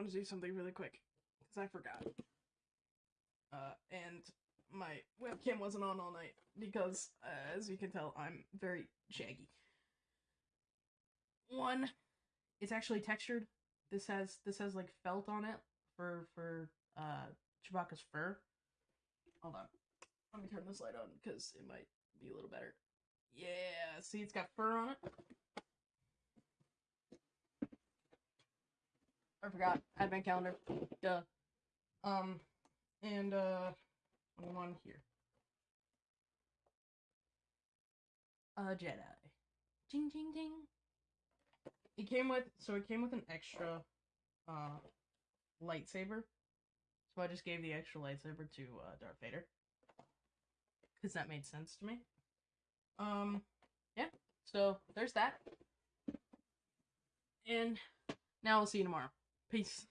want to do something really quick because I forgot. Uh, and my webcam wasn't on all night because, uh, as you can tell, I'm very shaggy. One, it's actually textured. This has this has like felt on it for for uh Chewbacca's fur. Hold on, let me turn this light on because it might be a little better. Yeah, see, it's got fur on it. I forgot advent calendar. Duh. Um, and uh, one here. A Jedi. Ding ding ding. It came with so it came with an extra uh lightsaber. So I just gave the extra lightsaber to uh, Darth Vader. Cause that made sense to me. Um yeah. So there's that. And now we'll see you tomorrow. Peace.